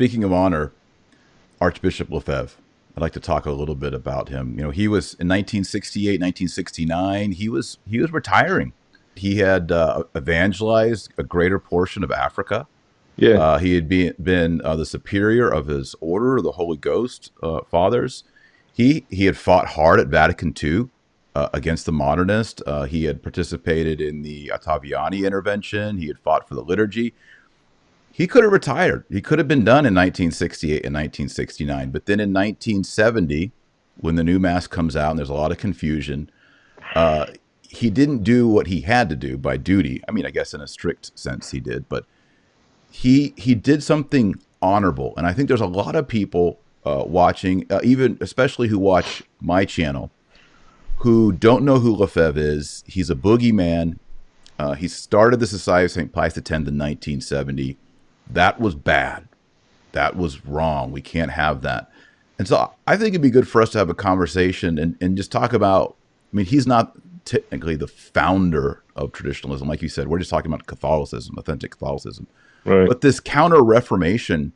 speaking of honor, Archbishop Lefebvre. I'd like to talk a little bit about him. You know, he was in 1968, 1969. He was he was retiring. He had uh, evangelized a greater portion of Africa. Yeah, Uh, he had been, been uh, the superior of his order, of the Holy Ghost uh, Fathers. He he had fought hard at Vatican II uh, against the modernists. Uh, he had participated in the Ottaviani intervention. He had fought for the liturgy. He could have retired. He could have been done in 1968 and 1969. But then in 1970, when the new mass comes out and there's a lot of confusion, uh, he didn't do what he had to do by duty. I mean, I guess in a strict sense he did, but he he did something honorable. And I think there's a lot of people uh, watching, uh, even especially who watch my channel, who don't know who Lefebvre is. He's a boogeyman. Uh, he started the Society of St. Pius X in 1970. That was bad. That was wrong. We can't have that. And so I think it'd be good for us to have a conversation and, and just talk about. I mean, he's not technically the founder of traditionalism. Like you said, we're just talking about Catholicism, authentic Catholicism. right. But this counter Reformation,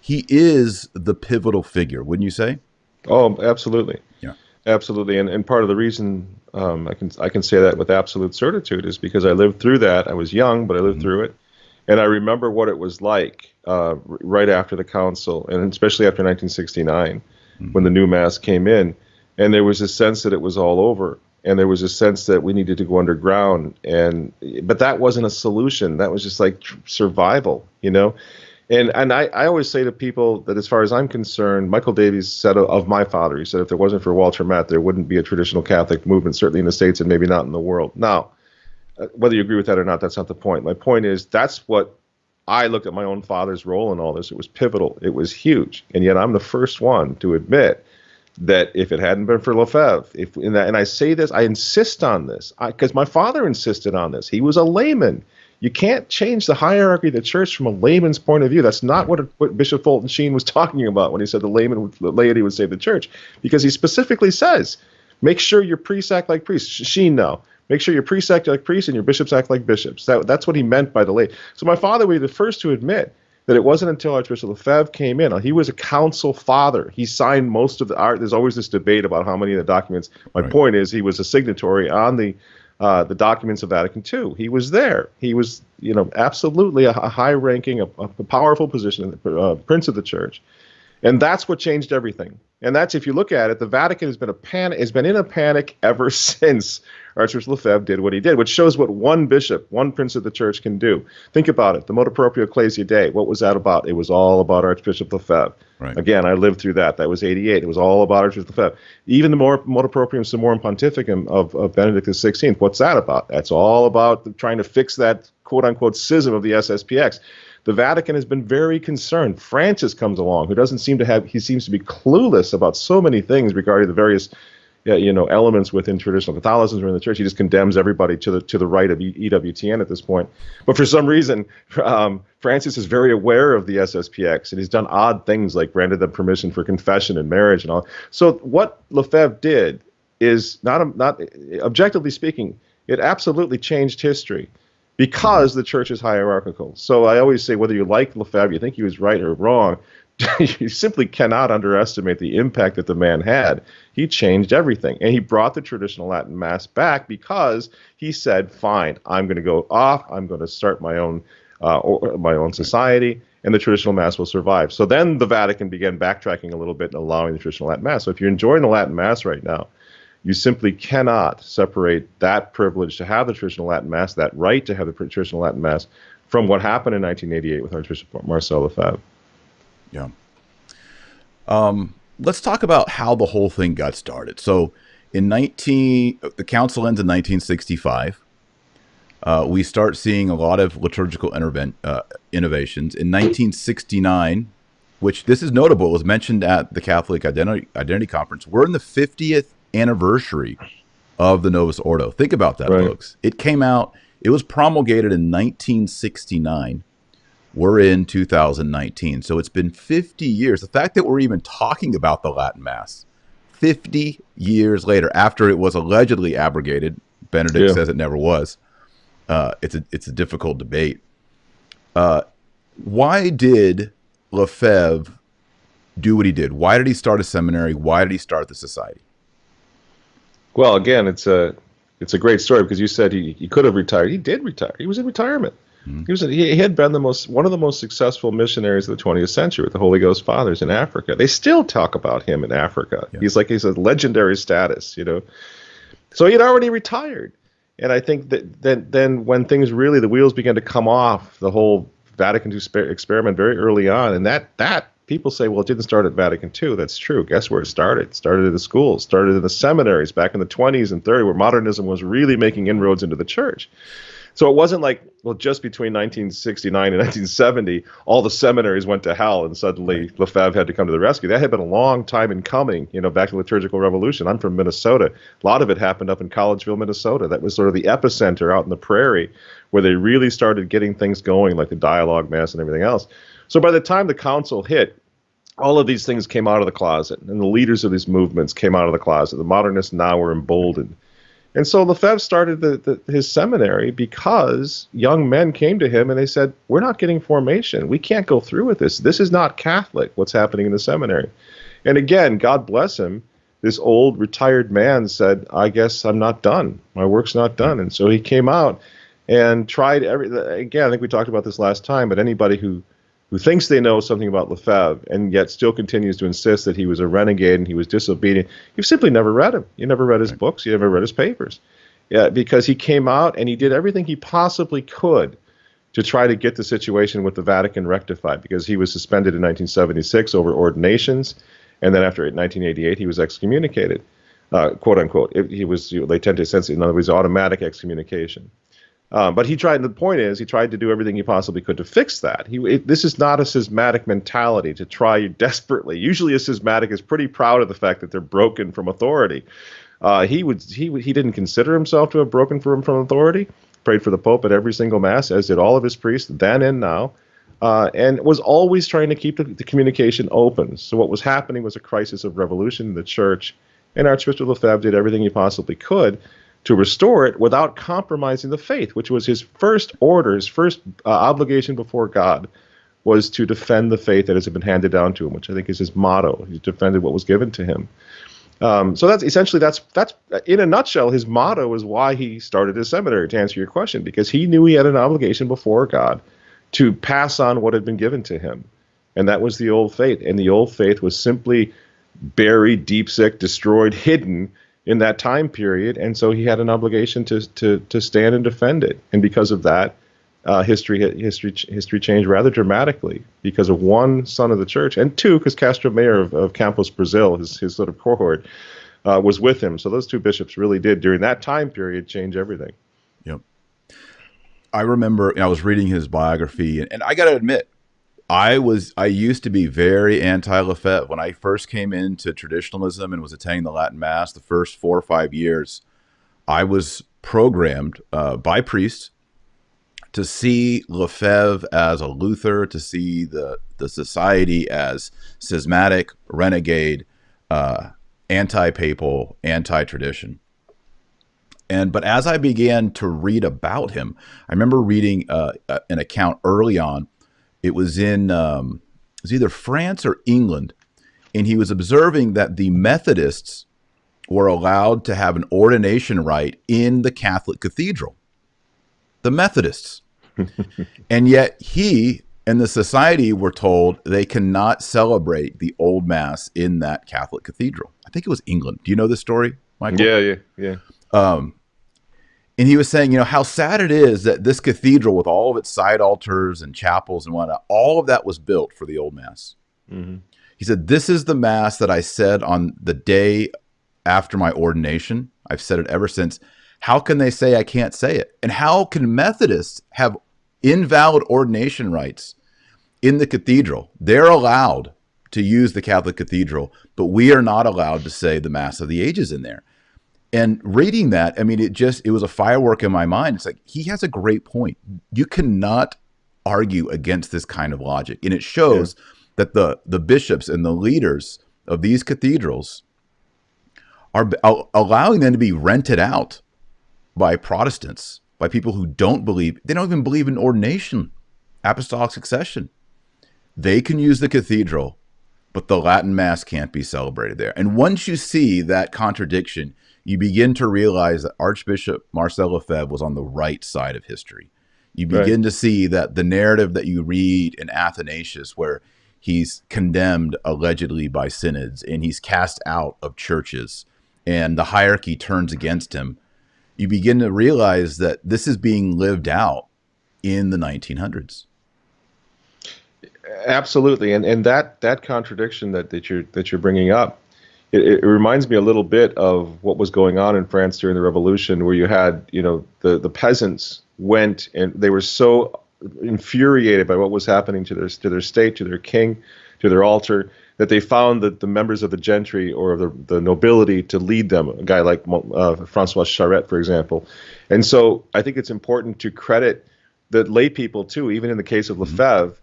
he is the pivotal figure, wouldn't you say? Oh, absolutely. Yeah. Absolutely. And and part of the reason um, I can I can say that with absolute certitude is because I lived through that. I was young, but I lived through it, and I remember what it was like uh, right after the council, and especially after 1969, when the new mass came in, and there was a sense that it was all over. And there was a sense that we needed to go underground, and but that wasn't a solution. That was just like tr- survival, you know. And and I, I always say to people that as far as I'm concerned, Michael Davies said of, of my father, he said if there wasn't for Walter Matt, there wouldn't be a traditional Catholic movement, certainly in the States and maybe not in the world. Now, Uh, whether you agree with that or not, that's not the point. My point is that's what I look at my own father's role in all this. It was pivotal. It was huge. And yet I'm the first one to admit that if it hadn't been for Lefebvre, if and, that, and I say this, I insist on this because my father insisted on this. He was a layman. You can't change the hierarchy of the church from a layman's point of view. That's not what, what Bishop Fulton Sheen was talking about when he said the layman, the laity would save the church, because he specifically says, make sure your priests act like priests. Sheen now, make sure your priests act like priests and your bishops act like bishops. That, that's what he meant by the lay. So my father would be the first to admit that it wasn't until Archbishop Lefebvre came in. He was a council father. He signed most of the art. There's always this debate about how many of the documents. My Right. point is, he was a signatory on the uh, the documents of Vatican II. He was there. He was, you know, absolutely a, a high-ranking, a, a powerful position, uh, prince of the church, and that's what changed everything. And that's if you look at it, the Vatican has been a panic, has been in a panic ever since Archbishop Lefebvre did what he did, which shows what one bishop, one prince of the church can do. Think about it. The Motu Proprio Ecclesia Dei. What was that about? It was all about Archbishop Lefebvre. Right. Again, I lived through that. That was 88. It was all about Archbishop Lefebvre. Even the more Motu Proprium Summorum Pontificum of, of Benedict XVI. What's that about? That's all about the- trying to fix that quote unquote schism of the SSPX. The Vatican has been very concerned. Francis comes along, who doesn't seem to have, he seems to be clueless about so many things regarding the various you know, elements within traditional Catholicism or in the church. He just condemns everybody to the to the right of EWTN at this point. But for some reason, um, Francis is very aware of the SSPX, and he's done odd things like granted them permission for confession and marriage and all. So what Lefebvre did is not not objectively speaking, it absolutely changed history because the church is hierarchical. So I always say whether you like Lefebvre, you think he was right or wrong, you simply cannot underestimate the impact that the man had. He changed everything, and he brought the traditional Latin Mass back because he said, "Fine, I'm going to go off. I'm going to start my own, uh, or, my own society." And the traditional Mass will survive. So then the Vatican began backtracking a little bit and allowing the traditional Latin Mass. So if you're enjoying the Latin Mass right now, you simply cannot separate that privilege to have the traditional Latin Mass, that right to have the traditional Latin Mass, from what happened in 1988 with Archbishop Marcel Lefebvre. Yeah. Um, let's talk about how the whole thing got started. So, in 19, the council ends in 1965. Uh, we start seeing a lot of liturgical uh, innovations. In 1969, which this is notable, was mentioned at the Catholic Identity, Identity Conference. We're in the 50th anniversary of the Novus Ordo. Think about that, Right. folks. It came out, it was promulgated in 1969. We're in 2019. So it's been 50 years. The fact that we're even talking about the Latin Mass 50 years later, after it was allegedly abrogated, Benedict Yeah. says it never was. Uh, it's a it's a difficult debate. Uh, why did Lefebvre do what he did? Why did he start a seminary? Why did he start the society? Well, again, it's a it's a great story because you said he, he could have retired. He did retire. He was in retirement. Mm-hmm. He was he had been the most one of the most successful missionaries of the 20th century with the Holy Ghost Fathers in Africa. They still talk about him in Africa. Yeah. He's like he's a legendary status, you know. So he had already retired, and I think that then then when things really the wheels began to come off, the whole Vatican II experiment very early on, and that that people say, well, it didn't start at Vatican II. That's true. Guess where it started? It started in the schools, started in the seminaries back in the 20s and 30s, where modernism was really making inroads into the church. So it wasn't like, well, just between 1969 and 1970, all the seminaries went to hell and suddenly Lefebvre had to come to the rescue. That had been a long time in coming, you know, back to the liturgical revolution. I'm from Minnesota. A lot of it happened up in Collegeville, Minnesota. That was sort of the epicenter out in the prairie where they really started getting things going, like the dialogue mass and everything else. So by the time the council hit, all of these things came out of the closet, and the leaders of these movements came out of the closet. The modernists now were emboldened. And so Lefebvre started the, the, his seminary because young men came to him and they said, We're not getting formation. We can't go through with this. This is not Catholic, what's happening in the seminary. And again, God bless him, this old retired man said, I guess I'm not done. My work's not done. And so he came out and tried every again, I think we talked about this last time, but anybody who who thinks they know something about Lefebvre and yet still continues to insist that he was a renegade and he was disobedient. You've simply never read him. You never read his right. books. You never read his papers. Yeah, because he came out and he did everything he possibly could to try to get the situation with the Vatican rectified because he was suspended in 1976 over ordinations. And then after 1988, he was excommunicated, uh, quote unquote. It, he was, you know, latae sententiae, in other words, automatic excommunication. Um, but he tried. The point is, he tried to do everything he possibly could to fix that. He it, this is not a schismatic mentality to try desperately. Usually, a schismatic is pretty proud of the fact that they're broken from authority. Uh, he would he he didn't consider himself to have broken from from authority. Prayed for the Pope at every single mass, as did all of his priests then and now, uh, and was always trying to keep the, the communication open. So what was happening was a crisis of revolution in the church, and Archbishop Lefebvre did everything he possibly could to restore it without compromising the faith, which was his first order, his first uh, obligation before God, was to defend the faith that has been handed down to him, which I think is his motto. He defended what was given to him. Um, so that's essentially that's that's in a nutshell his motto is why he started his seminary. To answer your question, because he knew he had an obligation before God to pass on what had been given to him, and that was the old faith. And the old faith was simply buried, deep sick, destroyed, hidden in that time period, and so he had an obligation to to to stand and defend it. And because of that, uh, history history history changed rather dramatically because of one son of the church, and two because Castro Mayer of, of Campos Brazil, his his sort of cohort, uh, was with him. So those two bishops really did during that time period change everything. Yep. I remember you know, I was reading his biography, and, and I got to admit, I was I used to be very anti Lefebvre when I first came into traditionalism and was attending the Latin Mass. The first four or five years, I was programmed uh, by priests to see Lefebvre as a Luther, to see the the society as schismatic, renegade, uh, anti-papal, anti-tradition. And but as I began to read about him, I remember reading uh, an account early on it was in um, it was either France or England, and he was observing that the Methodists were allowed to have an ordination rite in the Catholic cathedral. The Methodists. and yet he and the society were told they cannot celebrate the old mass in that Catholic cathedral. I think it was England. Do you know this story, Michael? Yeah, yeah, yeah. Um, and he was saying, you know, how sad it is that this cathedral, with all of its side altars and chapels and whatnot, all of that was built for the old mass. Mm-hmm. He said, This is the mass that I said on the day after my ordination. I've said it ever since. How can they say I can't say it? And how can Methodists have invalid ordination rites in the cathedral? They're allowed to use the Catholic cathedral, but we are not allowed to say the Mass of the Ages in there and reading that, I mean, it just it was a firework in my mind. It's like he has a great point. You cannot argue against this kind of logic, and it shows yeah. that the the bishops and the leaders of these cathedrals are allowing them to be rented out by Protestants, by people who don't believe they don't even believe in ordination, apostolic succession. they can use the cathedral, but the Latin Mass can't be celebrated there. And once you see that contradiction, you begin to realize that Archbishop Marcel Lefebvre was on the right side of history. You begin right. to see that the narrative that you read in Athanasius, where he's condemned allegedly by synods and he's cast out of churches and the hierarchy turns against him, you begin to realize that this is being lived out in the 1900s. Absolutely, and and that that contradiction that, that you're that you're bringing up it, it, reminds me a little bit of what was going on in France during the Revolution, where you had, you know, the, the peasants went and they were so infuriated by what was happening to their to their state, to their king, to their altar, that they found that the members of the gentry or the, the nobility to lead them, a guy like uh, Francois Charette, for example. And so I think it's important to credit the lay people too, even in the case of mm-hmm. Lefebvre,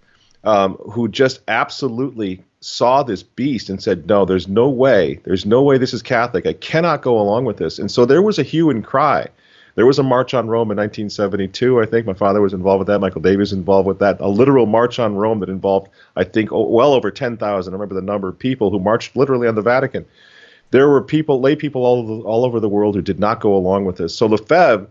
um, who just absolutely saw this beast and said, No, there's no way, there's no way this is Catholic. I cannot go along with this. And so there was a hue and cry. There was a march on Rome in 1972, I think. My father was involved with that. Michael Davies involved with that. A literal march on Rome that involved, I think, well over 10,000. I remember the number of people who marched literally on the Vatican. There were people, lay people all all over the world who did not go along with this. So Lefebvre,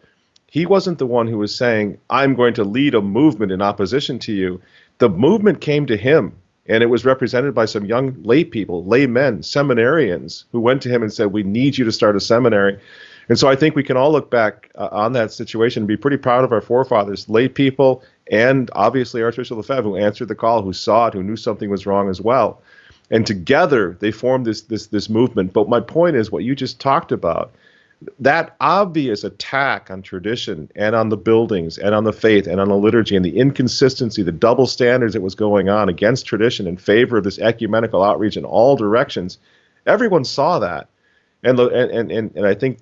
he wasn't the one who was saying, I'm going to lead a movement in opposition to you. The movement came to him and it was represented by some young lay people, lay men, seminarians, who went to him and said, We need you to start a seminary. And so I think we can all look back uh, on that situation and be pretty proud of our forefathers, lay people, and obviously Archbishop Lefebvre, who answered the call, who saw it, who knew something was wrong as well. And together they formed this, this, this movement. But my point is what you just talked about that obvious attack on tradition and on the buildings and on the faith and on the liturgy and the inconsistency, the double standards that was going on against tradition in favor of this ecumenical outreach in all directions, everyone saw that, and and and and I think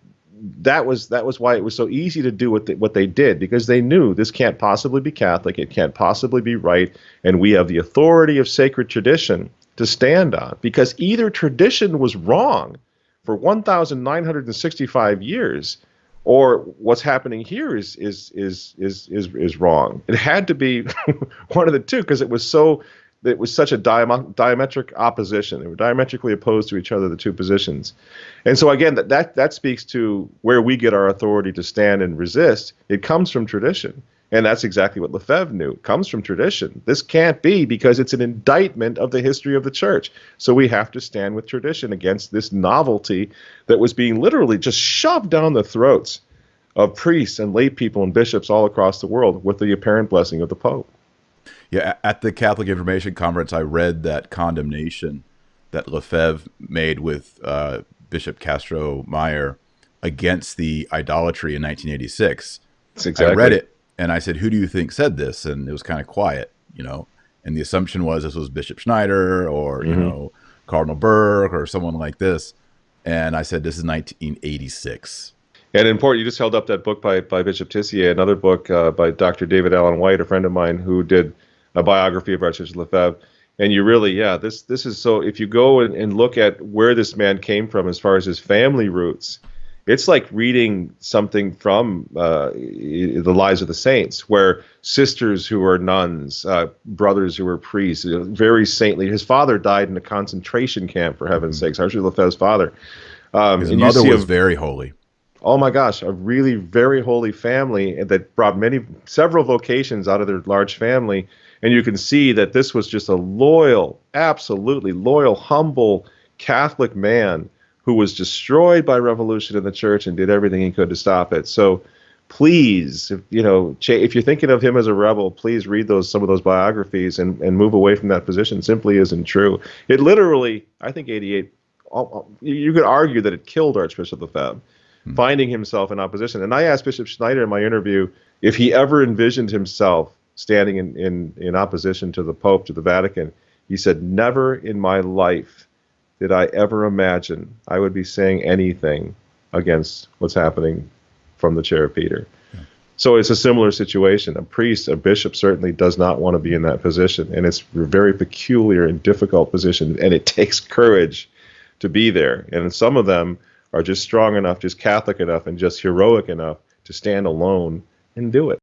that was that was why it was so easy to do what they, what they did because they knew this can't possibly be Catholic, it can't possibly be right, and we have the authority of sacred tradition to stand on because either tradition was wrong for 1,965 years, or what's happening here is is is is is is wrong. It had to be one of the two because it was so it was such a diametric opposition. They were diametrically opposed to each other, the two positions. And so again, that, that that speaks to where we get our authority to stand and resist. It comes from tradition. And that's exactly what Lefebvre knew. It comes from tradition. This can't be because it's an indictment of the history of the church. So we have to stand with tradition against this novelty that was being literally just shoved down the throats of priests and lay people and bishops all across the world with the apparent blessing of the Pope. Yeah, at the Catholic Information Conference, I read that condemnation that Lefebvre made with uh, Bishop Castro Mayer against the idolatry in 1986. Exactly. I read it and I said, "Who do you think said this?" And it was kind of quiet, you know. And the assumption was this was Bishop Schneider or mm-hmm. you know Cardinal Burke or someone like this. And I said, "This is 1986." And important, you just held up that book by, by Bishop Tissier, another book uh, by Dr. David Allen White, a friend of mine, who did a biography of Archbishop Lefebvre. And you really, yeah, this this is so. If you go and, and look at where this man came from as far as his family roots, it's like reading something from uh, the lives of the saints, where sisters who were nuns, uh, brothers who were priests, very saintly. His father died in a concentration camp, for heaven's mm-hmm. sakes. Archie Lefebvre's father. Um, His mother was very holy. Oh my gosh, a really very holy family that brought many, several vocations out of their large family, and you can see that this was just a loyal, absolutely loyal, humble Catholic man who was destroyed by revolution in the church and did everything he could to stop it. So please, if, you know, if you're thinking of him as a rebel, please read those some of those biographies and, and move away from that position. simply isn't true. It literally, I think, 88. You could argue that it killed Archbishop Lefebvre, hmm. finding himself in opposition. And I asked Bishop Schneider in my interview if he ever envisioned himself standing in, in, in opposition to the Pope, to the Vatican. He said, Never in my life did I ever imagine I would be saying anything against what's happening from the chair of Peter. So it's a similar situation. A priest, a bishop certainly does not want to be in that position. And it's a very peculiar and difficult position. And it takes courage to be there. And some of them are just strong enough, just Catholic enough, and just heroic enough to stand alone and do it.